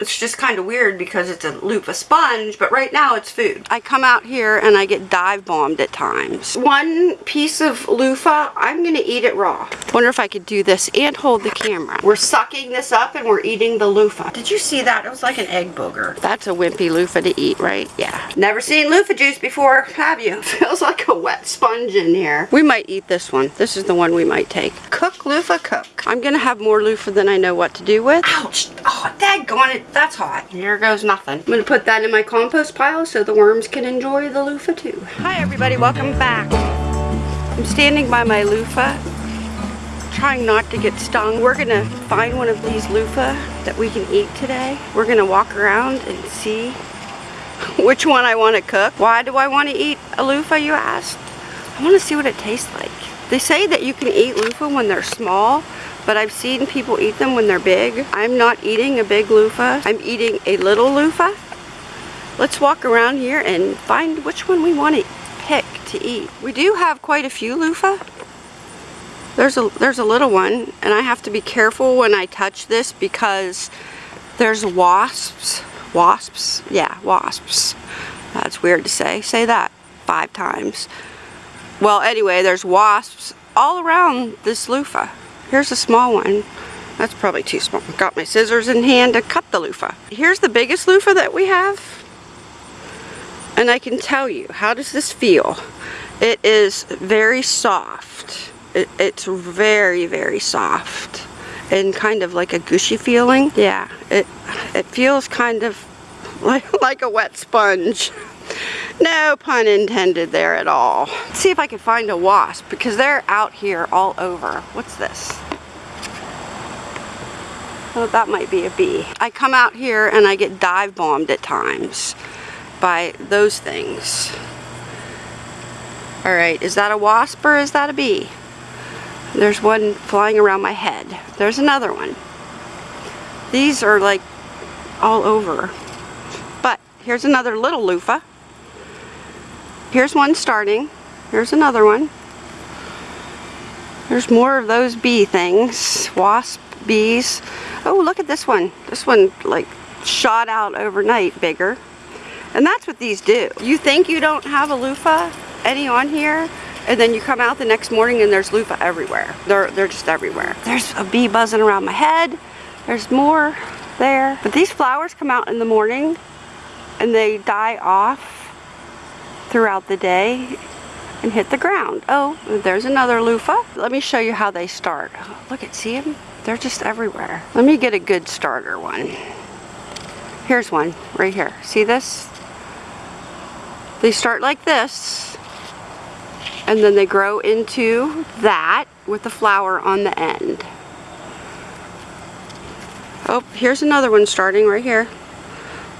It's just kind of weird because it's a loofah sponge, but right now it's food. I come out here and I get dive bombed at times. One piece of loofah, I'm gonna eat it raw. Wonder if I could do this and hold the camera. We're sucking this up and we're eating the loofah. Did you see that? It was like an egg booger. That's a wimpy loofah to eat, right? Yeah. Never seen loofah juice before, have you? Feels like a wet sponge in here. We might eat this one. This is the one we might take. Cook loofah cook. I'm gonna have more loofah than I know what to do with. Ouch! Oh, daggone it that's hot. Here goes nothing. I'm gonna put that in my compost pile so the worms can enjoy the loofah too. Hi everybody, welcome back. I'm standing by my loofah, trying not to get stung. We're gonna find one of these loofah that we can eat today. We're gonna walk around and see which one I wanna cook. Why do I wanna eat a loofah, you asked? I wanna see what it tastes like. They say that you can eat loofah when they're small, but I've seen people eat them when they're big. I'm not eating a big loofah. I'm eating a little loofah. Let's walk around here and find which one we want to pick to eat. We do have quite a few loofah. There's a, there's a little one, and I have to be careful when I touch this because there's wasps. Wasps? Yeah, wasps. That's weird to say. Say that five times. Well, anyway, there's wasps all around this loofah. Here's a small one. That's probably too small. Got my scissors in hand to cut the loofah. Here's the biggest loofah that we have. And I can tell you, how does this feel? It is very soft. It, it's very, very soft. And kind of like a gushy feeling. Yeah, it, it feels kind of like, like a wet sponge. No pun intended there at all. Let's see if I can find a wasp because they're out here all over. What's this? Oh, that might be a bee. I come out here and I get dive bombed at times by those things. Alright, is that a wasp or is that a bee? There's one flying around my head. There's another one. These are like all over. But here's another little loofah. Here's one starting. Here's another one. There's more of those bee things. Wasp, bees. Oh, look at this one. This one like shot out overnight bigger. And that's what these do. You think you don't have a loofah any on here, and then you come out the next morning and there's loofah everywhere. They're, they're just everywhere. There's a bee buzzing around my head. There's more there. But these flowers come out in the morning and they die off throughout the day and hit the ground. Oh, there's another loofah. Let me show you how they start. Look at, see them? They're just everywhere. Let me get a good starter one. Here's one right here. See this? They start like this and then they grow into that with the flower on the end. Oh, here's another one starting right here.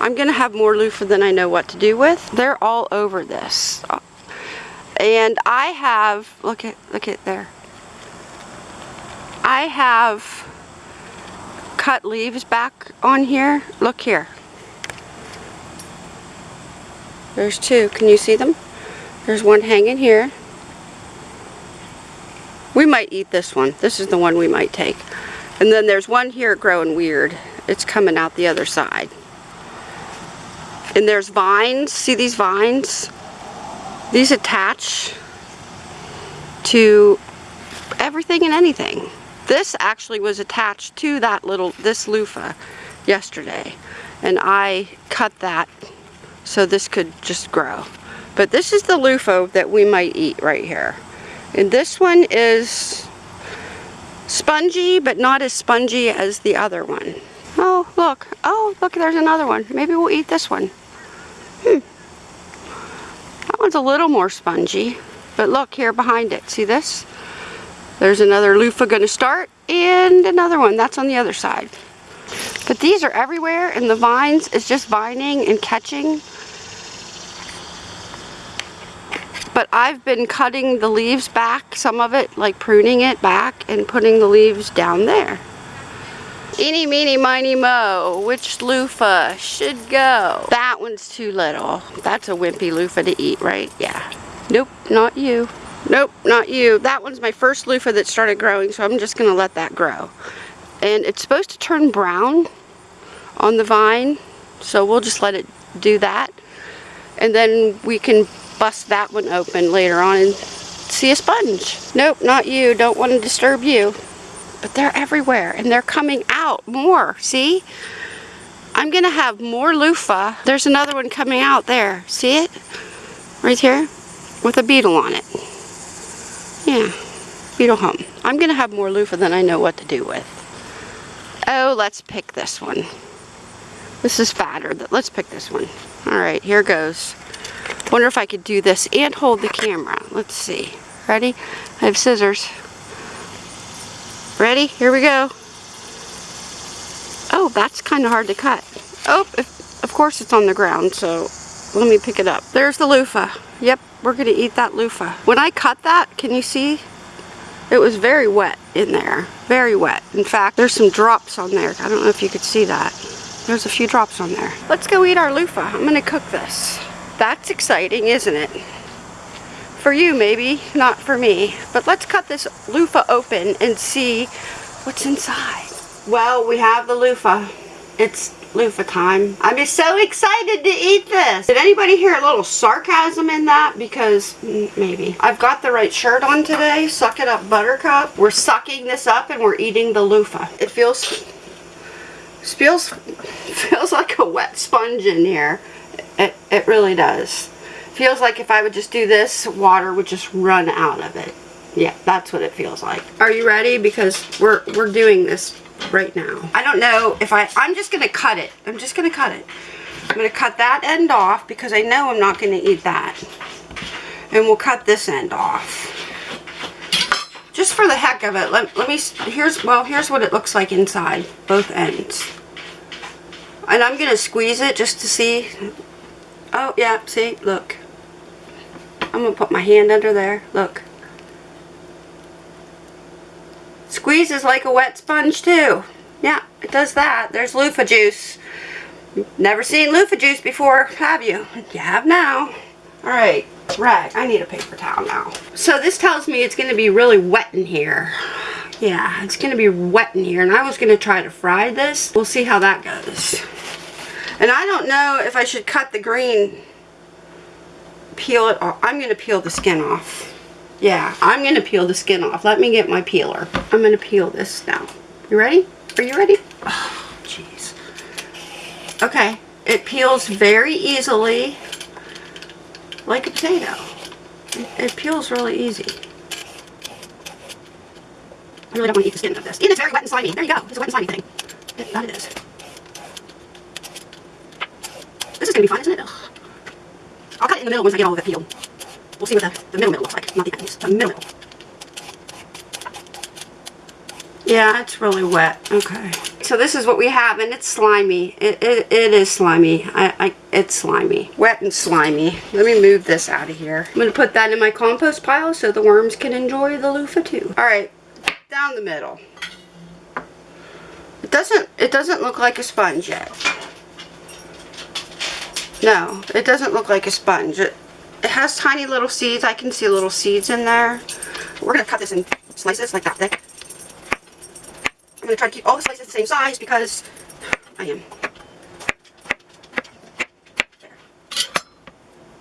I'm going to have more loofah than I know what to do with. They're all over this. And I have, look at, look at there. I have cut leaves back on here. Look here. There's two. Can you see them? There's one hanging here. We might eat this one. This is the one we might take. And then there's one here growing weird. It's coming out the other side. And there's vines. See these vines? These attach to everything and anything. This actually was attached to that little, this loofah yesterday. And I cut that so this could just grow. But this is the loofah that we might eat right here. And this one is spongy, but not as spongy as the other one. Oh, look. Oh, look, there's another one. Maybe we'll eat this one. Hmm. That one's a little more spongy. But look here behind it. See this? There's another loofah going to start and another one. That's on the other side. But these are everywhere and the vines is just vining and catching. But I've been cutting the leaves back, some of it, like pruning it back and putting the leaves down there. Eeny, meeny, miny, mo. Which loofah should go? That one's too little. That's a wimpy loofah to eat, right? Yeah. Nope, not you. Nope, not you. That one's my first loofah that started growing, so I'm just going to let that grow. And it's supposed to turn brown on the vine. So we'll just let it do that. And then we can bust that one open later on and see a sponge. Nope, not you. Don't want to disturb you. But they're everywhere and they're coming out more. See? I'm to have more loofah. There's another one coming out there. See it? Right here? With a beetle on it. Yeah. Beetle home. I'm to have more loofah than I know what to do with. Oh, let's pick this one. This is fatter. Let's pick this one. Alright, here goes. Wonder if I could do this and hold the camera. Let's see. Ready? I have scissors. Ready? Here we go. Oh, that's kind of hard to cut. Oh, if, of course it's on the ground, so let me pick it up. There's the loofah. Yep, we're going to eat that loofah. When I cut that, can you see? It was very wet in there. Very wet. In fact, there's some drops on there. I don't know if you could see that. There's a few drops on there. Let's go eat our loofah. I'm going to cook this. That's exciting, isn't it? For you, maybe. Not for me. But let's cut this loofah open and see what's inside. Well, we have the loofah. It's loofah time. I'm just so excited to eat this. Did anybody hear a little sarcasm in that? Because mm, maybe. I've got the right shirt on today. Suck it up, buttercup. We're sucking this up and we're eating the loofah. It feels, feels, feels like a wet sponge in here. It, it really does. Feels like if I would just do this, water would just run out of it. Yeah, that's what it feels like. Are you ready? Because we're, we're doing this right now. I don't know if I, I'm just going to cut it. I'm just going to cut it. I'm going to cut that end off because I know I'm not going to eat that. And we'll cut this end off. Just for the heck of it, let, let me, here's, well, here's what it looks like inside, both ends. And I'm going to squeeze it just to see Oh, yeah, see, look. I'm going to put my hand under there. Look. Squeezes like a wet sponge, too. Yeah, it does that. There's loofah juice. Never seen loofah juice before, have you? You have now. Alright, rag. I need a paper towel now. So this tells me it's going to be really wet in here. Yeah, it's going to be wet in here. And I was going to try to fry this. We'll see how that goes. And I don't know if I should cut the green, peel it off. I'm going to peel the skin off. Yeah, I'm going to peel the skin off. Let me get my peeler. I'm going to peel this now. You ready? Are you ready? Oh, jeez. Okay, it peels very easily like a potato. It, it peels really easy. I really don't want to eat the skin of this. And it's very wet and slimy. There you go. It's a wet and slimy thing. That it is. This is going to be fun, isn't it? Ugh. I'll cut it in the middle once I get all of it peeled. We'll see what the, the middle middle looks like. Not the ends. The middle middle. Yeah, it's really wet. Okay. So this is what we have, and it's slimy. It, it, it is slimy. I, I, it's slimy. Wet and slimy. Let me move this out of here. I'm going to put that in my compost pile so the worms can enjoy the loofah too. Alright, down the middle. It doesn't, it doesn't look like a sponge yet. No, it doesn't look like a sponge. It, it has tiny little seeds. I can see little seeds in there. We're going to cut this in slices like that thick. I'm going to try to keep all the slices the same size because I am.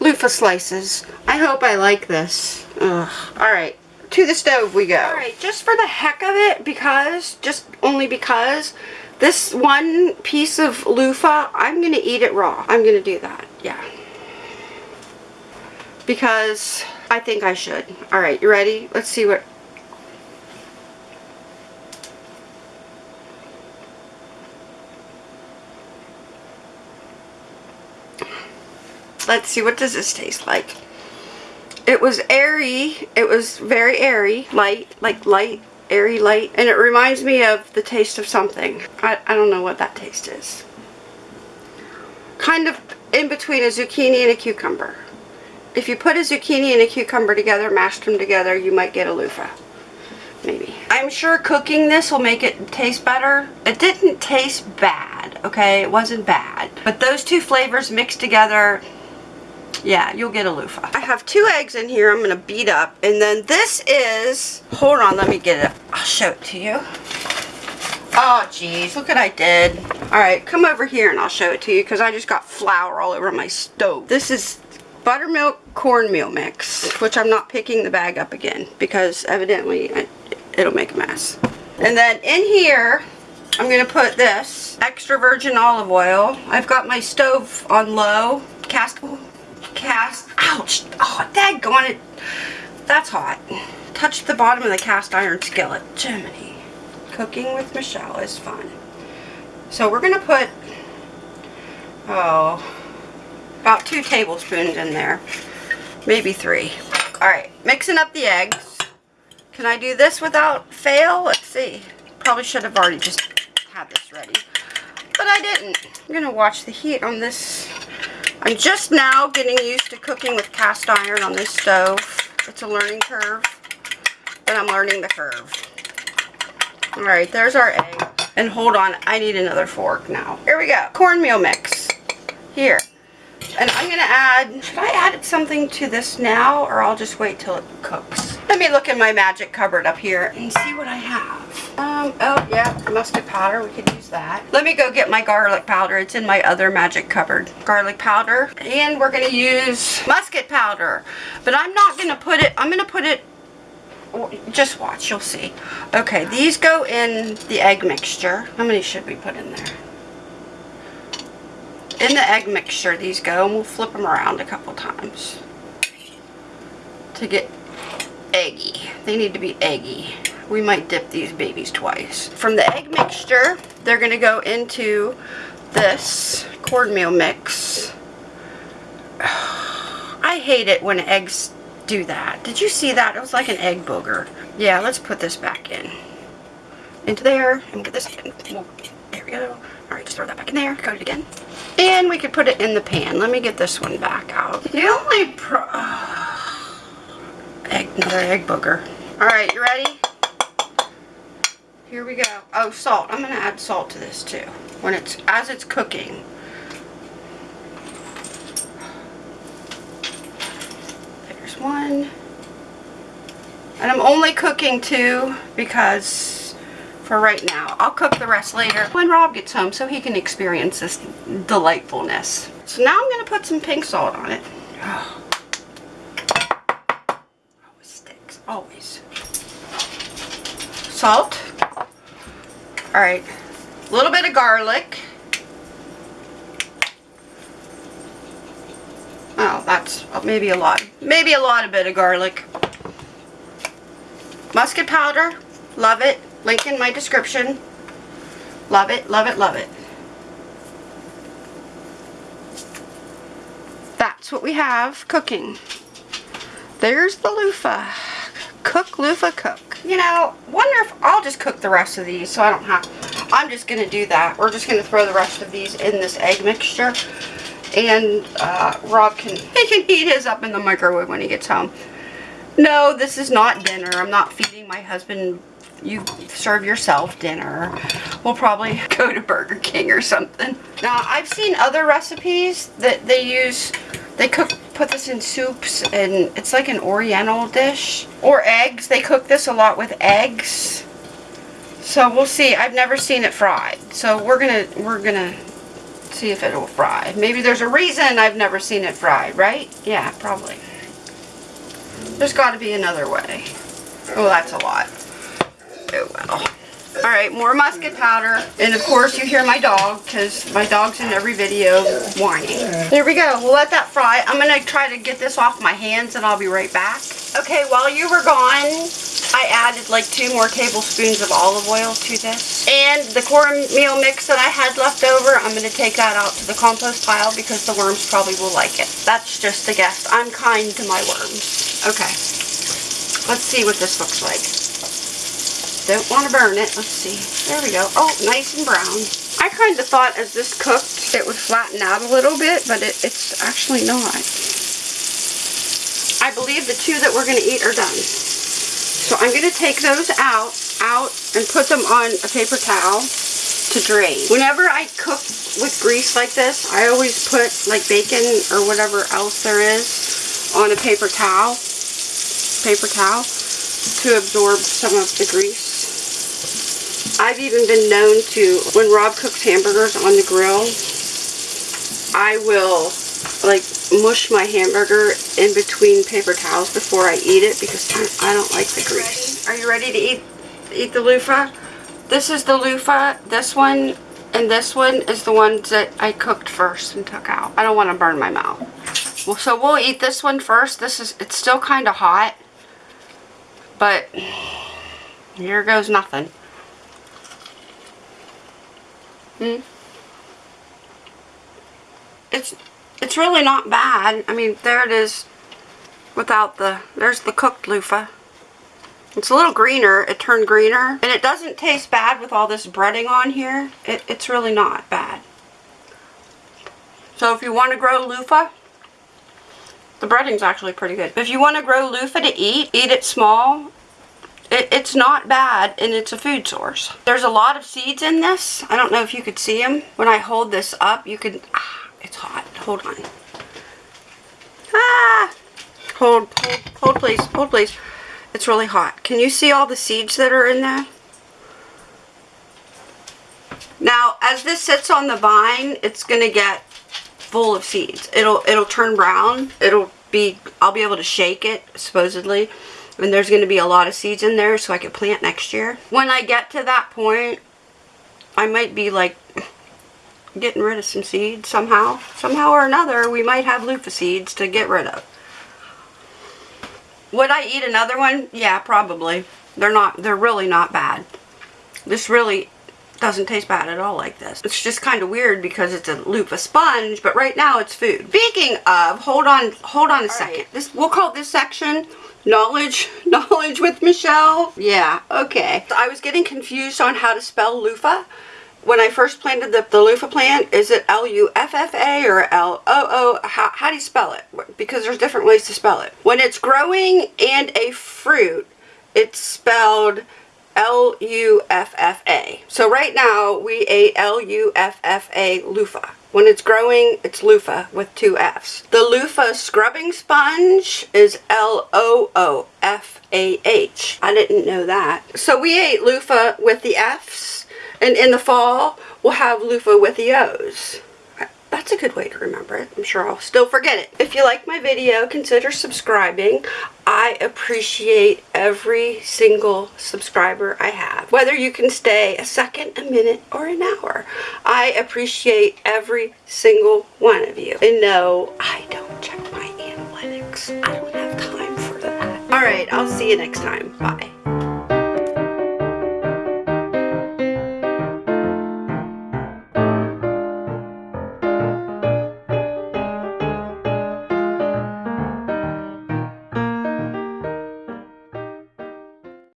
Loofah slices. I hope I like this. Alright, to the stove we go. Alright, just for the heck of it, because, just only because, this one piece of loofah, I'm going to eat it raw. I'm going to do that. Yeah. Because I think I should. Alright, you ready? Let's see what... Let's see, what does this taste like? It was airy. It was very airy. Light, like light airy light and it reminds me of the taste of something. I, I don't know what that taste is. Kind of in between a zucchini and a cucumber. If you put a zucchini and a cucumber together, mashed them together, you might get a loofah. Maybe. I'm sure cooking this will make it taste better. It didn't taste bad, okay? It wasn't bad. But those two flavors mixed together, yeah, you'll get a loofah. I have two eggs in here I'm going to beat up. And then this is, hold on, let me get it. I'll show it to you. Oh, geez, look what I did. Alright, come over here and I'll show it to you because I just got flour all over my stove. This is buttermilk cornmeal mix, which I'm not picking the bag up again because evidently it'll make a mess. And then in here, I'm going to put this extra virgin olive oil. I've got my stove on low, cast, cast, ouch, oh, daggone it. That's hot. Touch the bottom of the cast iron skillet. Jiminy. Cooking with Michelle is fun. So we're going to put, oh, about two tablespoons in there. Maybe three. Alright, mixing up the eggs. Can I do this without fail? Let's see. Probably should have already just had this ready. But I didn't. I'm going to watch the heat on this. I'm just now getting used to cooking with cast iron on this stove. It's a learning curve. But I'm learning the curve. Alright, there's our egg. And hold on, I need another fork now. Here we go. Cornmeal mix. Here. And I'm going to add, should I add something to this now or I'll just wait till it cooks? Let me look in my magic cupboard up here and see what I have. Um, oh yeah, mustard powder, we could use that. Let me go get my garlic powder. It's in my other magic cupboard. Garlic powder. And we're going to use musket powder. But I'm not going to put it, I'm going to put it just watch, you'll see. Okay, these go in the egg mixture. How many should we put in there? in the egg mixture these go and we'll flip them around a couple times to get eggy. They need to be eggy. We might dip these babies twice. From the egg mixture, they're going to go into this cornmeal mix. I hate it when eggs do that. Did you see that? It was like an egg booger. Yeah, let's put this back in. Into there and get this in. There we go. Alright, just throw that back in there. Coat it again. And we could put it in the pan. Let me get this one back out. The only pro... egg, another egg booger. Alright, you ready? Here we go. Oh, salt. I'm going to add salt to this too. When it's, as it's cooking. There's one. And I'm only cooking two because for right now. I'll cook the rest later when Rob gets home so he can experience this delightfulness. So now I'm going to put some pink salt on it. Always sticks, always. Salt. Alright, a little bit of garlic. Oh, that's maybe a lot. Maybe a lot of bit of garlic. Musket powder. Love it. Link in my description. Love it, love it, love it. That's what we have cooking. There's the loofah. Cook, loofah, cook. You know, wonder if I'll just cook the rest of these so I don't have... I'm just going to do that. We're just going to throw the rest of these in this egg mixture. And uh, Rob can, he can heat his up in the microwave when he gets home. No, this is not dinner. I'm not feeding my husband you serve yourself dinner. We'll probably go to Burger King or something. Now, I've seen other recipes that they use, they cook, put this in soups, and it's like an oriental dish. Or eggs. They cook this a lot with eggs. So we'll see. I've never seen it fried. So we're gonna, we're gonna see if it'll fry. Maybe there's a reason I've never seen it fried, right? Yeah, probably. There's got to be another way. Oh, that's a lot. Oh well. Alright, more musket powder. And of course you hear my dog, because my dog's in every video whining. There we go. We'll let that fry. I'm going to try to get this off my hands and I'll be right back. Okay, while you were gone, I added like two more tablespoons of olive oil to this. And the cornmeal mix that I had left over, I'm going to take that out to the compost pile because the worms probably will like it. That's just a guess. I'm kind to my worms. Okay. Let's see what this looks like. Don't want to burn it. Let's see. There we go. Oh, nice and brown. I kind of thought as this cooked it would flatten out a little bit, but it, it's actually not. I believe the two that we're going to eat are done. So I'm going to take those out, out and put them on a paper towel to drain. Whenever I cook with grease like this, I always put like bacon or whatever else there is on a paper towel, paper towel to absorb some of the grease. I've even been known to, when Rob cooks hamburgers on the grill, I will like mush my hamburger in between paper towels before I eat it because I don't like the grease. Are you ready to eat eat the loofah? This is the loofah. This one and this one is the ones that I cooked first and took out. I don't want to burn my mouth. Well, so we'll eat this one first. This is, it's still kind of hot. But, here goes nothing. Hmm. It's, it's really not bad. I mean, there it is without the, there's the cooked loofah. It's a little greener. It turned greener. And it doesn't taste bad with all this breading on here. It, it's really not bad. So if you want to grow loofah, the breading's actually pretty good. If you want to grow loofah to eat, eat it small. It, it's not bad and it's a food source. There's a lot of seeds in this. I don't know if you could see them. When I hold this up, you can... Ah, it's hot. Hold on. Ah! Hold, hold, hold please, hold please. It's really hot. Can you see all the seeds that are in there? Now, as this sits on the vine, it's going to get full of seeds. It'll it'll turn brown. It'll be I'll be able to shake it supposedly. And there's going to be a lot of seeds in there so I can plant next year. When I get to that point, I might be like getting rid of some seeds somehow. Somehow or another, we might have loofah seeds to get rid of. Would I eat another one? Yeah, probably. They're not, they're really not bad. This really doesn't taste bad at all like this. It's just kind of weird because it's a loofah sponge, but right now it's food. Speaking of, hold on, hold on a all second. Right. This We'll call this section knowledge, knowledge with Michelle. Yeah, okay. I was getting confused on how to spell loofah when I first planted the, the loofah plant, is it L-U-F-F-A or L-O-O? How, how do you spell it? Because there's different ways to spell it. When it's growing and a fruit, it's spelled L-U-F-F-A. So right now, we ate L-U-F-F-A loofah. When it's growing, it's loofah with two F's. The loofah scrubbing sponge is L-O-O-F-A-H. I didn't know that. So we ate loofah with the F's and in the fall, we'll have loofah with the O's. That's a good way to remember it. I'm sure I'll still forget it. If you like my video, consider subscribing. I appreciate every single subscriber I have. Whether you can stay a second, a minute, or an hour. I appreciate every single one of you. And no, I don't check my analytics. I don't have time for that. Alright, I'll see you next time. Bye.